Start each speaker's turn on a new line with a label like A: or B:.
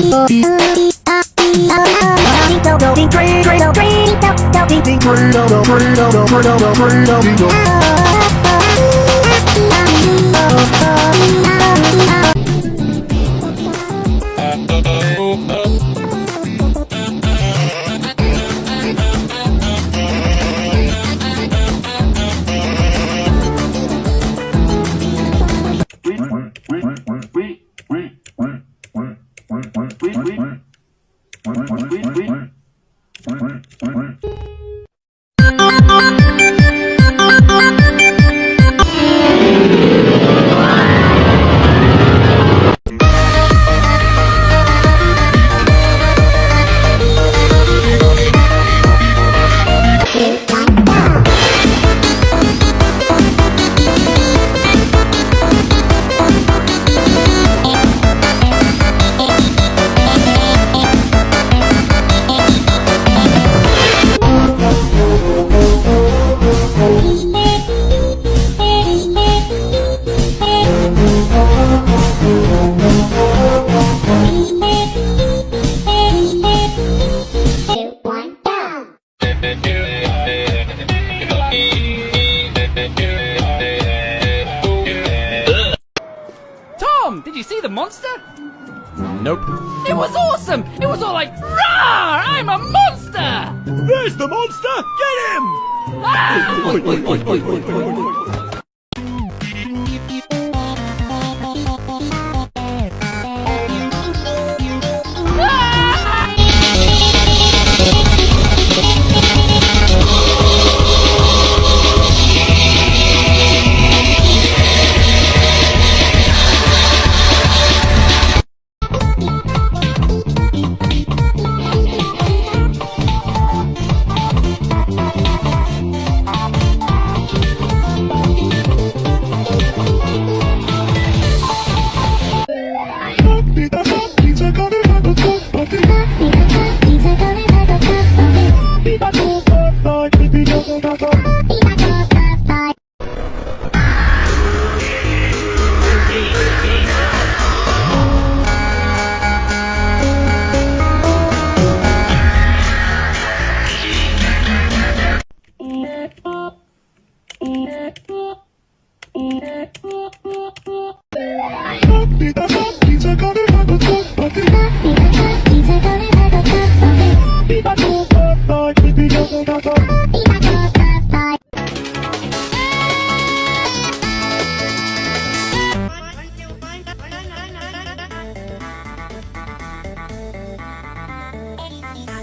A: Oh, Quack, quack, quack, quack, quack, quack, quack, quack, quack, quack, you see the monster?
B: Nope.
A: It was awesome! It was all like, Rawr! I'm a monster!
B: There's the monster! Get him!
A: Ah!
C: Gonna have Bye.